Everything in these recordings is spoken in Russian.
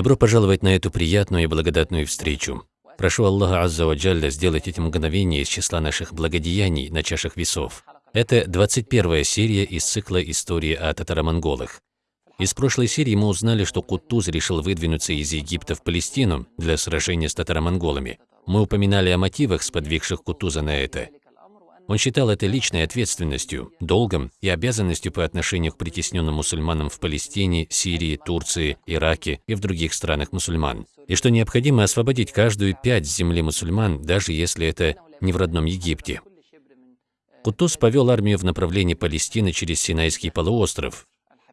Добро пожаловать на эту приятную и благодатную встречу. Прошу Аллаха Азза ва Джалля сделать эти мгновения из числа наших благодеяний на чашах весов. Это 21 серия из цикла истории о татаро-монголах. Из прошлой серии мы узнали, что Кутуз решил выдвинуться из Египта в Палестину для сражения с татаро-монголами. Мы упоминали о мотивах, сподвигших Кутуза на это. Он считал это личной ответственностью, долгом и обязанностью по отношению к притесненным мусульманам в Палестине, Сирии, Турции, Ираке и в других странах мусульман, и что необходимо освободить каждую пять земли мусульман, даже если это не в родном Египте. Кутуз повел армию в направлении Палестины через Синайский полуостров.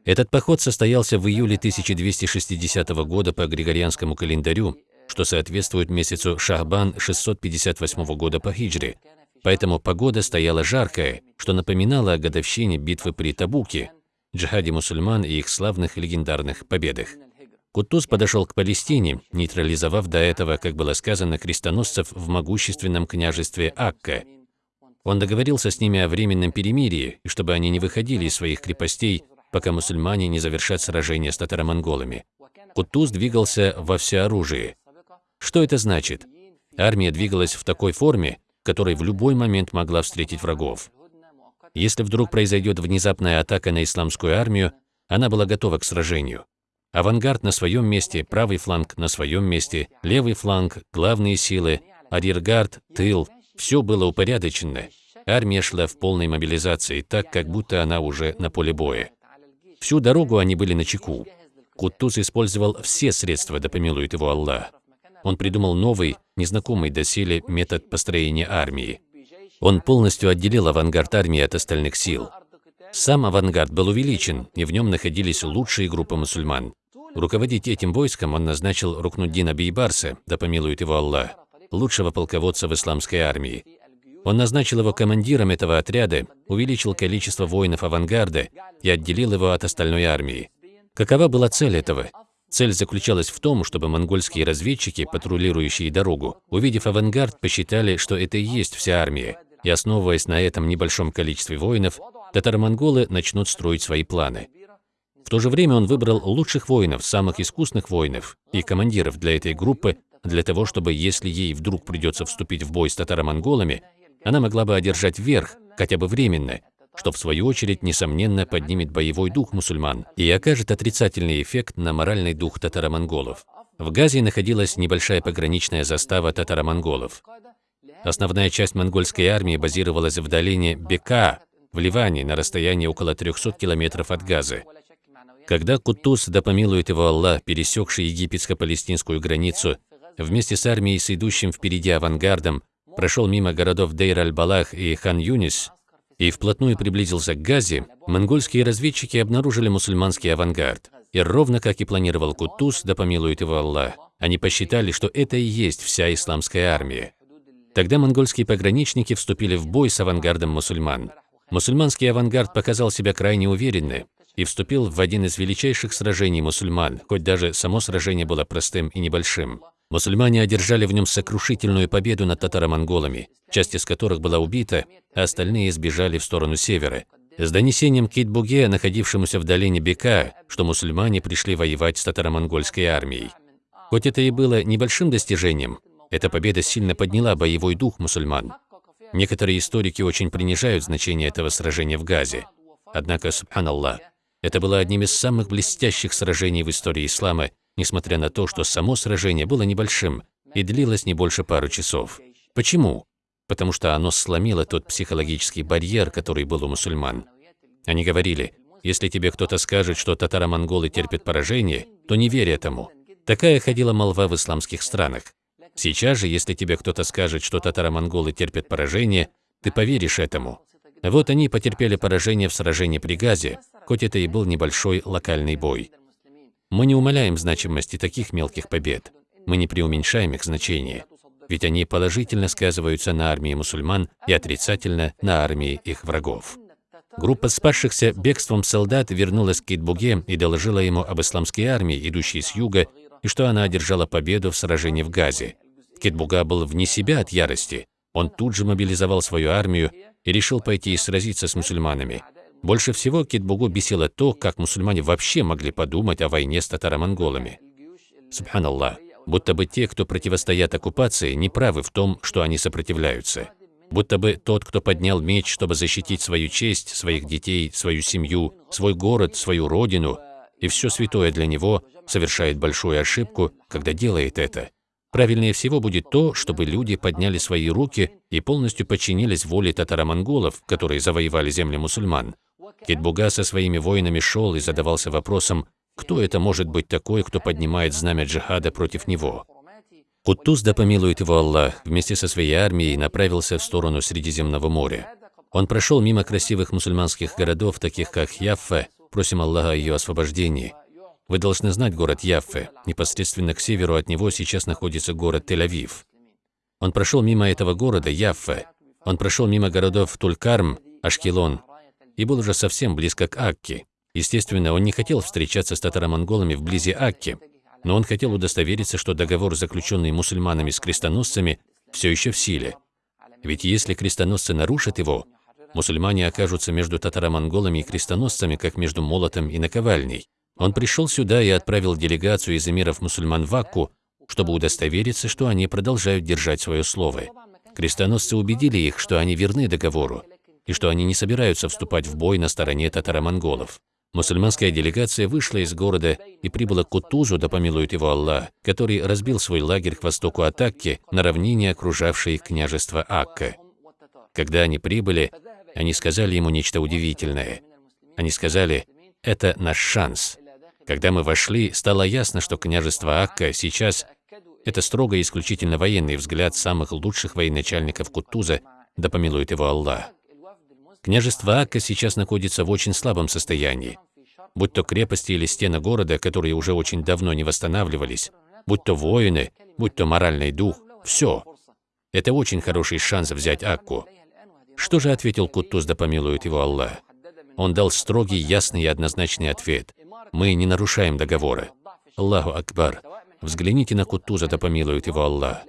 Этот поход состоялся в июле 1260 года по Григорианскому календарю, что соответствует месяцу Шахбан 658 года по хиджре, Поэтому погода стояла жаркая, что напоминало о годовщине битвы при Табуке, джихаде мусульман и их славных легендарных победах. Кутуз подошел к Палестине, нейтрализовав до этого, как было сказано, крестоносцев в могущественном княжестве Акка. Он договорился с ними о временном перемирии, и чтобы они не выходили из своих крепостей, пока мусульмане не завершат сражение с татаро-монголами. Кутуз двигался во всеоружии. Что это значит? Армия двигалась в такой форме, которой в любой момент могла встретить врагов. Если вдруг произойдет внезапная атака на исламскую армию, она была готова к сражению. Авангард на своем месте, правый фланг на своем месте, левый фланг, главные силы, арьергард, тыл – все было упорядочено. Армия шла в полной мобилизации, так, как будто она уже на поле боя. Всю дорогу они были на чеку. Кутуз использовал все средства, да помилует его Аллах. Он придумал новый, незнакомый доселе метод построения армии. Он полностью отделил авангард армии от остальных сил. Сам авангард был увеличен, и в нем находились лучшие группы мусульман. Руководить этим войском он назначил Рукнуддина Бейбарса, да помилует его Аллах, лучшего полководца в исламской армии. Он назначил его командиром этого отряда, увеличил количество воинов авангарда и отделил его от остальной армии. Какова была цель этого? Цель заключалась в том, чтобы монгольские разведчики, патрулирующие дорогу, увидев авангард, посчитали, что это и есть вся армия, и основываясь на этом небольшом количестве воинов, татаро-монголы начнут строить свои планы. В то же время он выбрал лучших воинов, самых искусных воинов и командиров для этой группы, для того, чтобы, если ей вдруг придется вступить в бой с татаро-монголами, она могла бы одержать верх, хотя бы временно, что в свою очередь, несомненно, поднимет боевой дух мусульман и окажет отрицательный эффект на моральный дух татаро-монголов. В Газе находилась небольшая пограничная застава татаро-монголов. Основная часть монгольской армии базировалась в долине Бека, в Ливане, на расстоянии около 300 километров от Газы. Когда Кутуз, да помилует его Аллах, пересекший египетско-палестинскую границу, вместе с армией, с идущим впереди авангардом, прошел мимо городов Дейр-аль-Балах и Хан-Юнис, и вплотную приблизился к Газе, монгольские разведчики обнаружили мусульманский авангард. И ровно как и планировал Кутуз, да помилует его Аллах, они посчитали, что это и есть вся исламская армия. Тогда монгольские пограничники вступили в бой с авангардом мусульман. Мусульманский авангард показал себя крайне уверенно и вступил в один из величайших сражений мусульман, хоть даже само сражение было простым и небольшим. Мусульмане одержали в нем сокрушительную победу над татаро-монголами, часть из которых была убита, а остальные сбежали в сторону севера. С донесением Китбуге, находившемуся в долине Бека, что мусульмане пришли воевать с татаро-монгольской армией. Хоть это и было небольшим достижением, эта победа сильно подняла боевой дух мусульман. Некоторые историки очень принижают значение этого сражения в Газе. Однако, субханаллах, это было одним из самых блестящих сражений в истории ислама несмотря на то, что само сражение было небольшим и длилось не больше пару часов. Почему? Потому что оно сломило тот психологический барьер, который был у мусульман. Они говорили, если тебе кто-то скажет, что татаро-монголы терпят поражение, то не верь этому. Такая ходила молва в исламских странах. Сейчас же, если тебе кто-то скажет, что татаро-монголы терпят поражение, ты поверишь этому. Вот они потерпели поражение в сражении при Газе, хоть это и был небольшой локальный бой. Мы не умаляем значимости таких мелких побед, мы не преуменьшаем их значение, ведь они положительно сказываются на армии мусульман и отрицательно на армии их врагов. Группа спасшихся бегством солдат вернулась к Китбуге и доложила ему об исламской армии, идущей с юга, и что она одержала победу в сражении в Газе. Китбуга был вне себя от ярости. Он тут же мобилизовал свою армию и решил пойти и сразиться с мусульманами. Больше всего Китбугу бесило то, как мусульмане вообще могли подумать о войне с татаро-монголами. Субханаллах, будто бы те, кто противостоят оккупации, не правы в том, что они сопротивляются. Будто бы тот, кто поднял меч, чтобы защитить свою честь, своих детей, свою семью, свой город, свою родину, и все святое для него, совершает большую ошибку, когда делает это. Правильнее всего будет то, чтобы люди подняли свои руки и полностью подчинились воле татаро-монголов, которые завоевали земли мусульман. Китбуга со своими воинами шел и задавался вопросом, кто это может быть такой, кто поднимает знамя джихада против него. Куттуз, да помилует его Аллах, вместе со своей армией направился в сторону Средиземного моря. Он прошел мимо красивых мусульманских городов, таких как Яффа, просим Аллаха о ее освобождении. Вы должны знать город Яффе. Непосредственно к северу от него сейчас находится город Тель-Авив. Он прошел мимо этого города, Яффе. Он прошел мимо городов Тулькарм, Ашкелон, и был уже совсем близко к Акке. Естественно, он не хотел встречаться с татаро-монголами вблизи Акки, но он хотел удостовериться, что договор, заключенный мусульманами с крестоносцами, все еще в силе. Ведь если крестоносцы нарушат его, мусульмане окажутся между татаро-монголами и крестоносцами, как между молотом и наковальней. Он пришел сюда и отправил делегацию из эмиров мусульман в Акку, чтобы удостовериться, что они продолжают держать свое слово. Крестоносцы убедили их, что они верны договору, и что они не собираются вступать в бой на стороне татаро-монголов. Мусульманская делегация вышла из города и прибыла к Кутузу, да помилует его Аллах, который разбил свой лагерь к востоку от Акки на равнине, окружавшей княжество Акка. Когда они прибыли, они сказали ему нечто удивительное. Они сказали, это наш шанс. Когда мы вошли, стало ясно, что княжество Акка сейчас – это строго и исключительно военный взгляд самых лучших военачальников Кутуза, да помилует его Аллах. Княжество Акка сейчас находится в очень слабом состоянии. Будь то крепости или стены города, которые уже очень давно не восстанавливались, будь то воины, будь то моральный дух, все. Это очень хороший шанс взять Акку. Что же ответил Куттуз, да помилует его Аллах? Он дал строгий, ясный и однозначный ответ. Мы не нарушаем договора. Аллаху Акбар. Взгляните на Куттуза, да помилует его Аллах.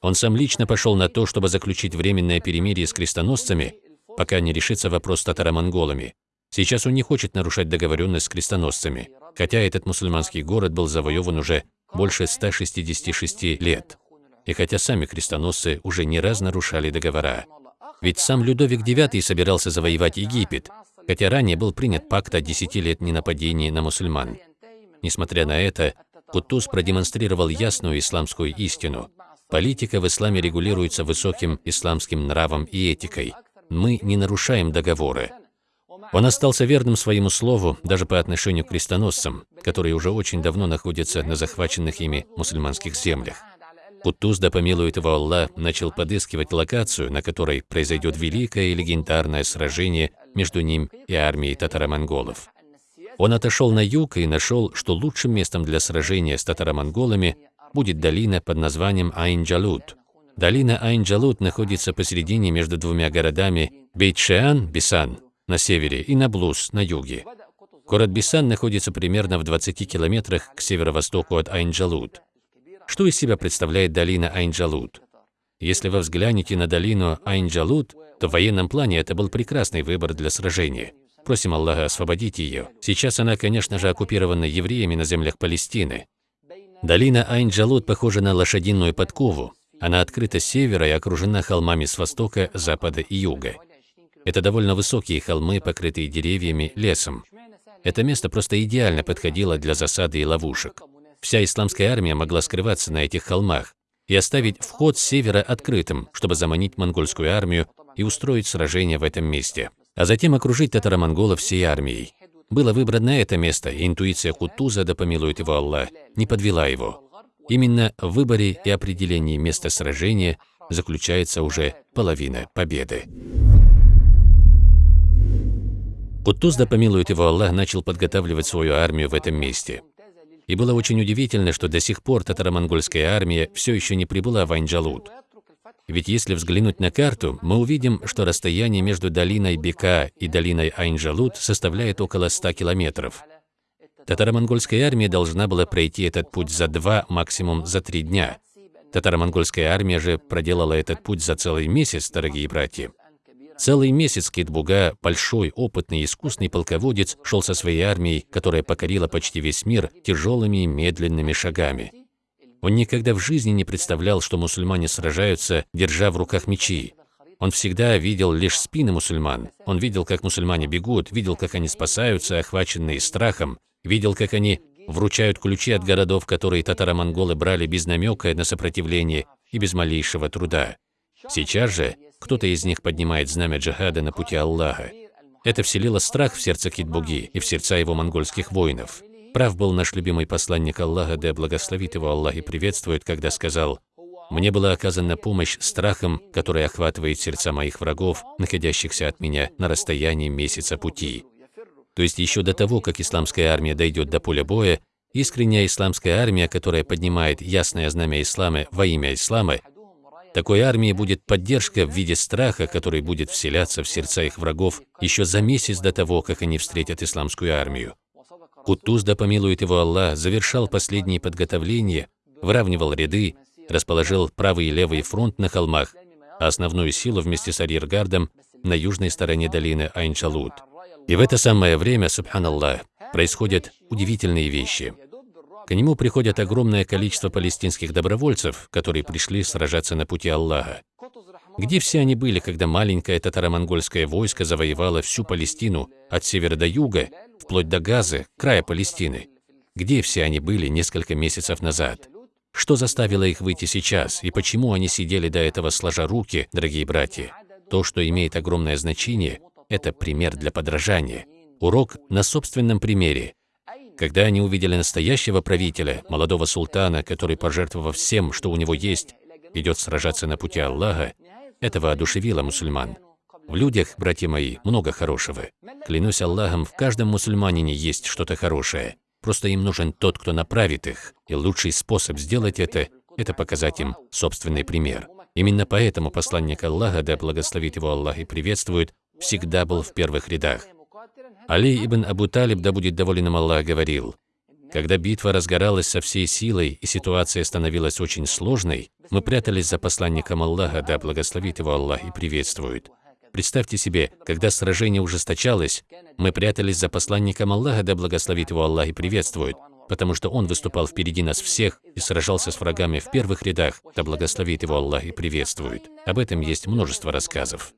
Он сам лично пошел на то, чтобы заключить временное перемирие с крестоносцами, пока не решится вопрос с татаро-монголами. Сейчас он не хочет нарушать договоренность с крестоносцами, хотя этот мусульманский город был завоеван уже больше 166 лет. И хотя сами крестоносцы уже не раз нарушали договора. Ведь сам Людовик IX собирался завоевать Египет, хотя ранее был принят пакт о 10 лет ненападении на мусульман. Несмотря на это, Кутуз продемонстрировал ясную исламскую истину. Политика в исламе регулируется высоким исламским нравом и этикой – мы не нарушаем договоры. Он остался верным своему слову даже по отношению к крестоносцам, которые уже очень давно находятся на захваченных ими мусульманских землях. Кутуз, да помилует его Аллах, начал подыскивать локацию, на которой произойдет великое и легендарное сражение между ним и армией татаро-монголов. Он отошел на юг и нашел, что лучшим местом для сражения с татаро-монголами будет долина под названием Айн-Джалут, Долина Айн-Джалут находится посередине между двумя городами Бейт-Шеан, Бисан, на севере, и Наблус, на юге. Город Бисан находится примерно в 20 километрах к северо-востоку от Айн-Джалут. Что из себя представляет долина Айн-Джалут? Если вы взглянете на долину Айн-Джалут, то в военном плане это был прекрасный выбор для сражения. Просим Аллаха освободить ее. Сейчас она, конечно же, оккупирована евреями на землях Палестины. Долина Айн-Джалут похожа на лошадиную подкову, она открыта с севера и окружена холмами с востока, запада и юга. Это довольно высокие холмы, покрытые деревьями, лесом. Это место просто идеально подходило для засады и ловушек. Вся исламская армия могла скрываться на этих холмах и оставить вход с севера открытым, чтобы заманить монгольскую армию и устроить сражение в этом месте, а затем окружить татаро-монголов всей армией. Было выбрано это место, и интуиция Кутуза, да помилует его Аллах, не подвела его. Именно в выборе и определении места сражения заключается уже половина победы. Кутуз, да помилует его Аллах, начал подготавливать свою армию в этом месте. И было очень удивительно, что до сих пор татаро-монгольская армия все еще не прибыла в Айнджалут. Ведь если взглянуть на карту, мы увидим, что расстояние между долиной Бека и долиной Айнджалут составляет около 100 километров. Татаро-монгольская армия должна была пройти этот путь за два, максимум за три дня. Татаро-монгольская армия же проделала этот путь за целый месяц, дорогие братья. Целый месяц Китбуга, большой, опытный, искусный полководец, шел со своей армией, которая покорила почти весь мир, тяжелыми и медленными шагами. Он никогда в жизни не представлял, что мусульмане сражаются, держа в руках мечи. Он всегда видел лишь спины мусульман. Он видел, как мусульмане бегут, видел, как они спасаются, охваченные страхом, видел, как они вручают ключи от городов, которые татаро-монголы брали без намека на сопротивление и без малейшего труда. Сейчас же кто-то из них поднимает знамя джихада на пути Аллаха. Это вселило страх в сердце Китбуги и в сердца его монгольских воинов. Прав был наш любимый посланник Аллаха, да благословит его Аллах и приветствует, когда сказал, «Мне была оказана помощь страхом, который охватывает сердца моих врагов, находящихся от меня на расстоянии месяца пути». То есть еще до того, как исламская армия дойдет до поля боя, искренняя исламская армия, которая поднимает ясное знамя ислама во имя ислама, такой армии будет поддержка в виде страха, который будет вселяться в сердца их врагов еще за месяц до того, как они встретят исламскую армию. Кутуз, да помилует его Аллах, завершал последние подготовления, выравнивал ряды, расположил правый и левый фронт на холмах, а основную силу вместе с арьергардом на южной стороне долины Айнчалут. И в это самое время, субханаллах, происходят удивительные вещи – к нему приходит огромное количество палестинских добровольцев, которые пришли сражаться на пути Аллаха. Где все они были, когда маленькое татаро-монгольское войско завоевало всю Палестину от севера до юга, вплоть до Газы, края Палестины? Где все они были несколько месяцев назад? Что заставило их выйти сейчас, и почему они сидели до этого сложа руки, дорогие братья? То, что имеет огромное значение, это пример для подражания. Урок на собственном примере. Когда они увидели настоящего правителя, молодого султана, который, пожертвовав всем, что у него есть, идет сражаться на пути Аллаха, это воодушевило мусульман. В людях, братья мои, много хорошего. Клянусь Аллахом, в каждом мусульманине есть что-то хорошее. Просто им нужен тот, кто направит их. И лучший способ сделать это – это показать им собственный пример. Именно поэтому посланник Аллаха, да благословит его Аллах и приветствует, всегда был в первых рядах. Али ибн Абу Талиб, да будет доволен им Аллах, говорил, «Когда битва разгоралась со всей силой и ситуация становилась очень сложной, мы прятались за посланником Аллаха, да благословит его Аллах и приветствует. Представьте себе, когда сражение ужесточалось, мы прятались за посланником Аллаха, да благословит его Аллах и приветствует, потому что он выступал впереди нас всех и сражался с врагами в первых рядах, да благословит его Аллах и приветствует. Об этом есть множество рассказов.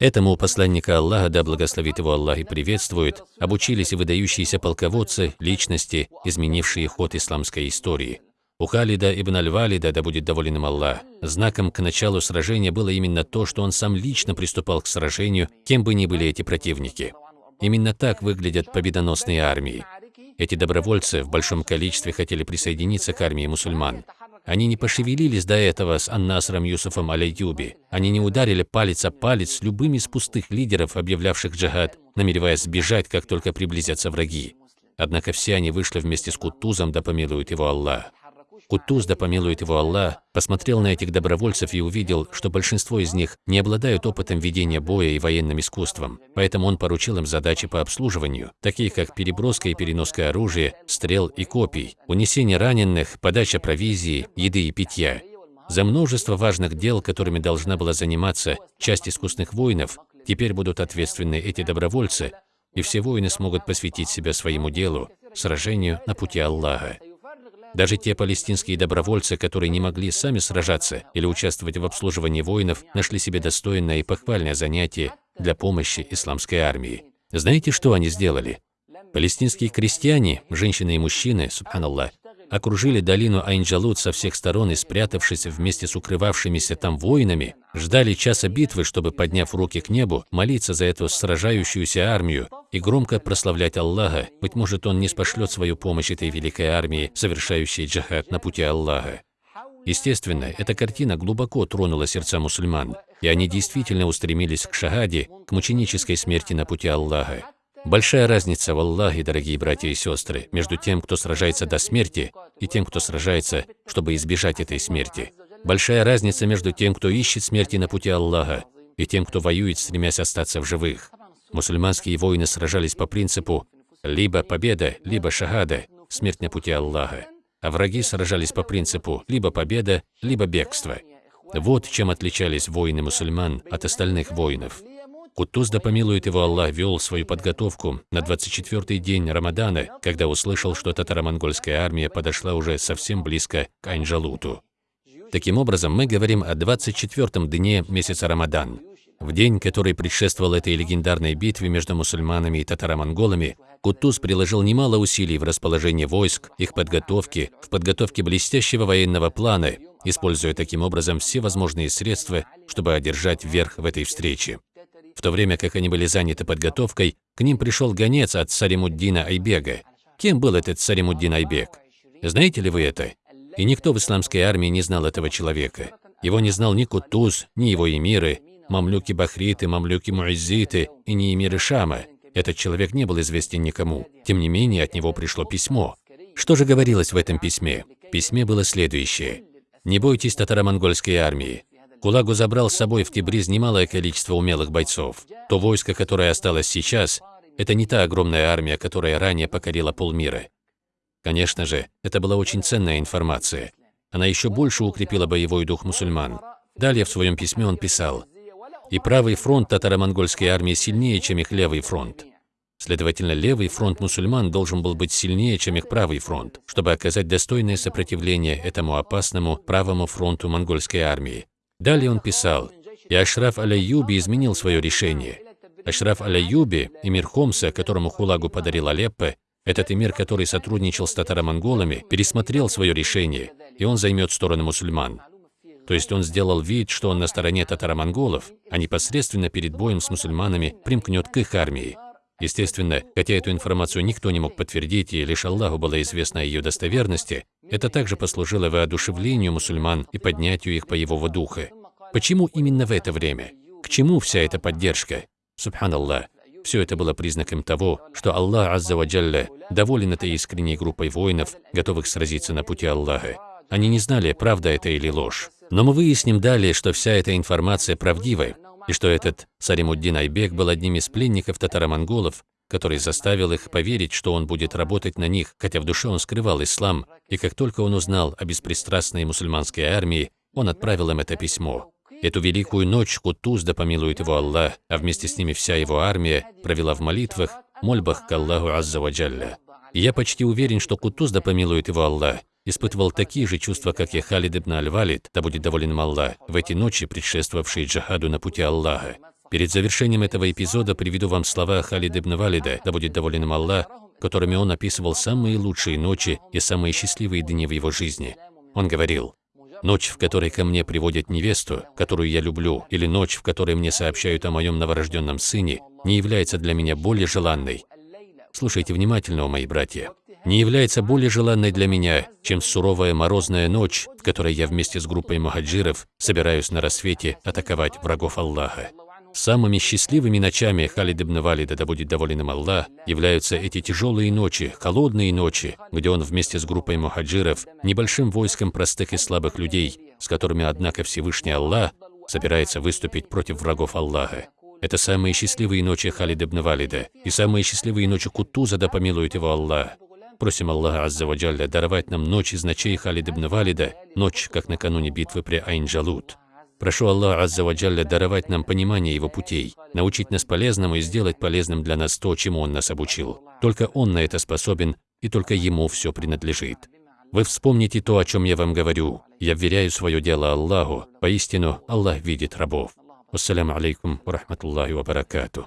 Этому посланника Аллаха, да благословит его Аллах и приветствует, обучились и выдающиеся полководцы, личности, изменившие ход исламской истории. У Халида ибн Аль-Валида, да будет доволен им Аллах, знаком к началу сражения было именно то, что он сам лично приступал к сражению, кем бы ни были эти противники. Именно так выглядят победоносные армии. Эти добровольцы в большом количестве хотели присоединиться к армии мусульман. Они не пошевелились до этого с Аннасром Юсуфом Алейюби. Они не ударили палец о палец с любым из пустых лидеров, объявлявших джихад, намереваясь сбежать, как только приблизятся враги. Однако все они вышли вместе с Кутузом, да помилует его Аллах. Кутуз, да помилует его Аллах, посмотрел на этих добровольцев и увидел, что большинство из них не обладают опытом ведения боя и военным искусством, поэтому он поручил им задачи по обслуживанию, такие как переброска и переноска оружия, стрел и копий, унесение раненых, подача провизии, еды и питья. За множество важных дел, которыми должна была заниматься часть искусных воинов, теперь будут ответственны эти добровольцы, и все воины смогут посвятить себя своему делу, сражению на пути Аллаха. Даже те палестинские добровольцы, которые не могли сами сражаться или участвовать в обслуживании воинов, нашли себе достойное и похвальное занятие для помощи исламской армии. Знаете, что они сделали? Палестинские крестьяне, женщины и мужчины, субханаллах, окружили долину Айнджалут со всех сторон и, спрятавшись вместе с укрывавшимися там воинами, ждали часа битвы, чтобы, подняв руки к небу, молиться за эту сражающуюся армию и громко прославлять Аллаха, быть может, Он не спошлет свою помощь этой великой армии, совершающей джихад на пути Аллаха. Естественно, эта картина глубоко тронула сердца мусульман, и они действительно устремились к шахаде, к мученической смерти на пути Аллаха. Большая разница в Аллахе, дорогие братья и сестры, между тем, кто сражается до смерти, и тем, кто сражается, чтобы избежать этой смерти. Большая разница между тем, кто ищет смерти на пути Аллаха, и тем, кто воюет, стремясь остаться в живых. Мусульманские воины сражались по принципу либо победа, либо шахада, смерть на пути Аллаха. А враги сражались по принципу либо победа, либо бегство. Вот чем отличались воины мусульман от остальных воинов. Кутуз, да помилует его Аллах, вел свою подготовку на 24-й день Рамадана, когда услышал, что татаро-монгольская армия подошла уже совсем близко к Айнджалуту. Таким образом, мы говорим о 24-м дне месяца Рамадан. В день, который предшествовал этой легендарной битве между мусульманами и татаро-монголами, Кутуз приложил немало усилий в расположении войск, их подготовке, в подготовке блестящего военного плана, используя таким образом все возможные средства, чтобы одержать верх в этой встрече. В то время как они были заняты подготовкой, к ним пришел гонец от Саримуддина Айбега. Кем был этот Саримуддин Айбег? Знаете ли вы это? И никто в исламской армии не знал этого человека. Его не знал ни Кутуз, ни его эмиры, мамлюки Бахриты, мамлюки Муиззиты и не эмиры Шама. Этот человек не был известен никому. Тем не менее, от него пришло письмо. Что же говорилось в этом письме? В письме было следующее. «Не бойтесь татаро-монгольской армии. Кулагу забрал с собой в Тибриз немалое количество умелых бойцов. То войско, которое осталось сейчас, это не та огромная армия, которая ранее покорила полмира. Конечно же, это была очень ценная информация. Она еще больше укрепила боевой дух мусульман. Далее в своем письме он писал, «И правый фронт татаро-монгольской армии сильнее, чем их левый фронт. Следовательно, левый фронт мусульман должен был быть сильнее, чем их правый фронт, чтобы оказать достойное сопротивление этому опасному правому фронту монгольской армии. Далее он писал, и Ашраф Аляюби изменил свое решение. Ашраф Аляюби, эмир Хомса, которому Хулагу подарил Алеппо, этот эмир, который сотрудничал с татаро-монголами, пересмотрел свое решение, и он займет сторону мусульман. То есть он сделал вид, что он на стороне татаро-монголов, а непосредственно перед боем с мусульманами примкнет к их армии. Естественно, хотя эту информацию никто не мог подтвердить, и лишь Аллаху было известно о ее достоверности, это также послужило воодушевлению мусульман и поднятию их боевого духа. Почему именно в это время? К чему вся эта поддержка? Субханаллах. Все это было признаком того, что Аллах Азза Ваджалля доволен этой искренней группой воинов, готовых сразиться на пути Аллаха. Они не знали, правда это или ложь. Но мы выясним далее, что вся эта информация правдивая, и что этот Саримуддин Айбек был одним из пленников татаро-монголов, который заставил их поверить, что он будет работать на них, хотя в душе он скрывал ислам, и как только он узнал о беспристрастной мусульманской армии, он отправил им это письмо. Эту великую ночь Кутуз, да помилует его Аллах, а вместе с ними вся его армия, провела в молитвах, мольбах к Аллаху Азза Ваджалля. И я почти уверен, что Кутуз, да помилует его Аллах, испытывал такие же чувства, как и Халид ибн Аль-Валид, да будет доволен им Аллах, в эти ночи, предшествовавшие джихаду на пути Аллаха. Перед завершением этого эпизода приведу вам слова Халид ибн Валида, да будет доволен им Аллах, которыми он описывал самые лучшие ночи и самые счастливые дни в его жизни. Он говорил, «Ночь, в которой ко мне приводят невесту, которую я люблю, или ночь, в которой мне сообщают о моем новорожденном сыне, не является для меня более желанной». Слушайте внимательно, мои братья не является более желанной для меня, чем суровая морозная ночь, в которой я вместе с группой мухаджиров собираюсь на рассвете атаковать врагов Аллаха. Самыми счастливыми ночами Халид ибн Валида, да будет доволен им Аллах, являются эти тяжелые ночи, холодные ночи, где он вместе с группой мухаджиров, небольшим войском простых и слабых людей, с которыми, однако, Всевышний Аллах собирается выступить против врагов Аллаха. Это самые счастливые ночи Халид ибн Валида и самые счастливые ночи Кутуза, да помилует его Аллах. Просим Аллаха Азза Ваджалля даровать нам ночь из ночей Халид ибн Валида, ночь, как накануне битвы при Айн-Джалут. Прошу Аллаха Азза Ваджалля даровать нам понимание Его путей, научить нас полезному и сделать полезным для нас то, чему Он нас обучил. Только Он на это способен, и только Ему все принадлежит. Вы вспомните то, о чем я вам говорю. Я вверяю свое дело Аллаху. Поистину, Аллах видит рабов. Ассаляму алейкум ва баракатуh.